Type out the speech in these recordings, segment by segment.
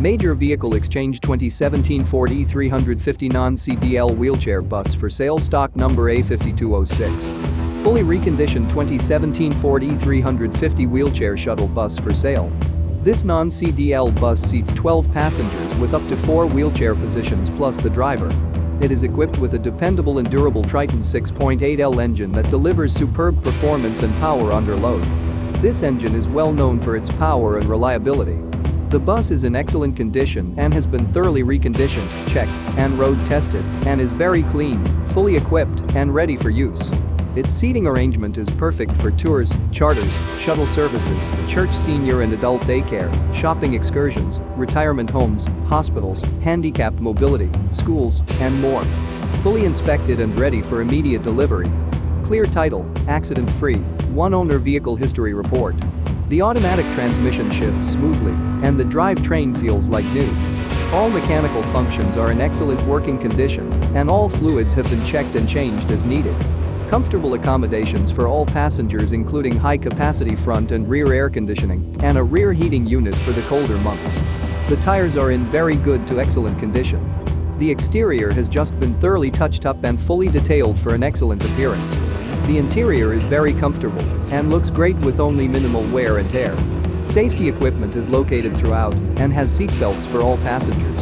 Major Vehicle Exchange 2017 Ford E350 non-CDL wheelchair bus for sale stock number A5206. Fully reconditioned 2017 Ford E350 wheelchair shuttle bus for sale. This non-CDL bus seats 12 passengers with up to 4 wheelchair positions plus the driver. It is equipped with a dependable and durable Triton 6.8L engine that delivers superb performance and power under load. This engine is well known for its power and reliability. The bus is in excellent condition and has been thoroughly reconditioned, checked, and road tested, and is very clean, fully equipped, and ready for use. Its seating arrangement is perfect for tours, charters, shuttle services, church senior and adult daycare, shopping excursions, retirement homes, hospitals, handicapped mobility, schools, and more. Fully inspected and ready for immediate delivery. Clear title, accident-free, one-owner vehicle history report. The automatic transmission shifts smoothly, and the drivetrain feels like new. All mechanical functions are in excellent working condition, and all fluids have been checked and changed as needed. Comfortable accommodations for all passengers including high-capacity front and rear air conditioning and a rear heating unit for the colder months. The tires are in very good to excellent condition. The exterior has just been thoroughly touched up and fully detailed for an excellent appearance. The interior is very comfortable and looks great with only minimal wear and tear. Safety equipment is located throughout and has seat belts for all passengers.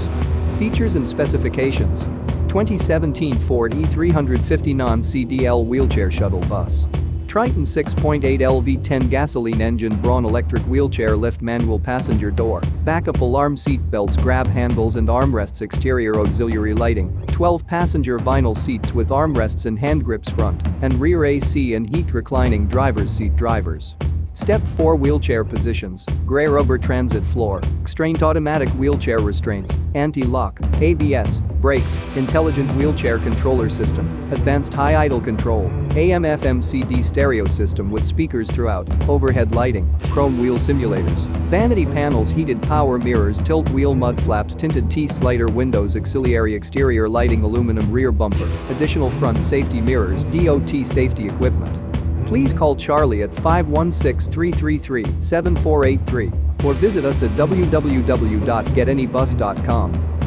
Features and specifications 2017 Ford E350 non-CDL wheelchair shuttle bus. Triton 6.8 LV10 gasoline engine Braun electric wheelchair lift manual passenger door, backup alarm seat belts grab handles and armrests exterior auxiliary lighting, 12 passenger vinyl seats with armrests and hand grips front, and rear AC and heat reclining driver's seat drivers. Step 4 Wheelchair positions, gray rubber transit floor, Xtraint automatic wheelchair restraints, anti-lock, ABS, brakes, intelligent wheelchair controller system, advanced high idle control, AM FM CD stereo system with speakers throughout, overhead lighting, chrome wheel simulators, vanity panels heated power mirrors tilt wheel mud flaps tinted T-slider windows auxiliary exterior lighting aluminum rear bumper, additional front safety mirrors DOT safety equipment. Please call Charlie at 516-333-7483 or visit us at www.getanybus.com.